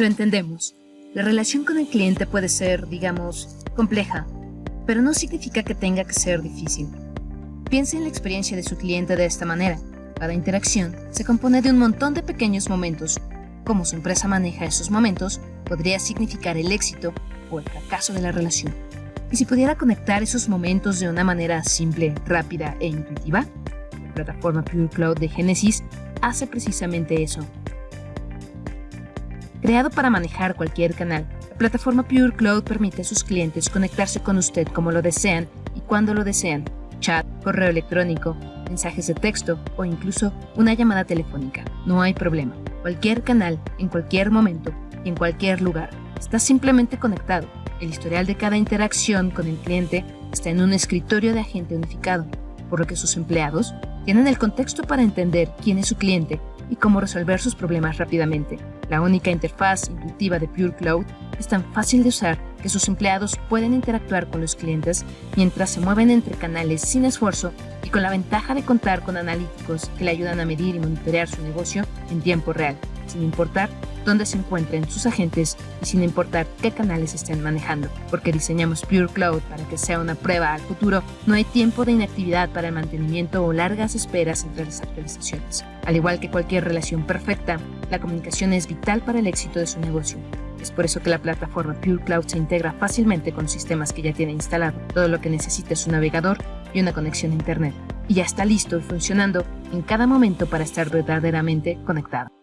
Lo entendemos. La relación con el cliente puede ser, digamos, compleja, pero no significa que tenga que ser difícil. Piense en la experiencia de su cliente de esta manera. Cada interacción se compone de un montón de pequeños momentos. Cómo su empresa maneja esos momentos podría significar el éxito o el fracaso de la relación. Y si pudiera conectar esos momentos de una manera simple, rápida e intuitiva, la plataforma Pure Cloud de Genesis hace precisamente eso. Creado para manejar cualquier canal, la plataforma Pure Cloud permite a sus clientes conectarse con usted como lo desean y cuando lo desean, chat, correo electrónico, mensajes de texto o incluso una llamada telefónica. No hay problema. Cualquier canal, en cualquier momento y en cualquier lugar, está simplemente conectado. El historial de cada interacción con el cliente está en un escritorio de agente unificado, por lo que sus empleados tienen el contexto para entender quién es su cliente y cómo resolver sus problemas rápidamente. La única interfaz intuitiva de Pure Cloud es tan fácil de usar que sus empleados pueden interactuar con los clientes mientras se mueven entre canales sin esfuerzo y con la ventaja de contar con analíticos que le ayudan a medir y monitorear su negocio en tiempo real, sin importar dónde se encuentren sus agentes y sin importar qué canales estén manejando. Porque diseñamos Pure Cloud para que sea una prueba al futuro, no hay tiempo de inactividad para el mantenimiento o largas esperas entre las actualizaciones. Al igual que cualquier relación perfecta, la comunicación es vital para el éxito de su negocio. Es por eso que la plataforma Pure Cloud se integra fácilmente con sistemas que ya tiene instalado. Todo lo que necesita es un navegador y una conexión a Internet. Y ya está listo y funcionando en cada momento para estar verdaderamente conectado.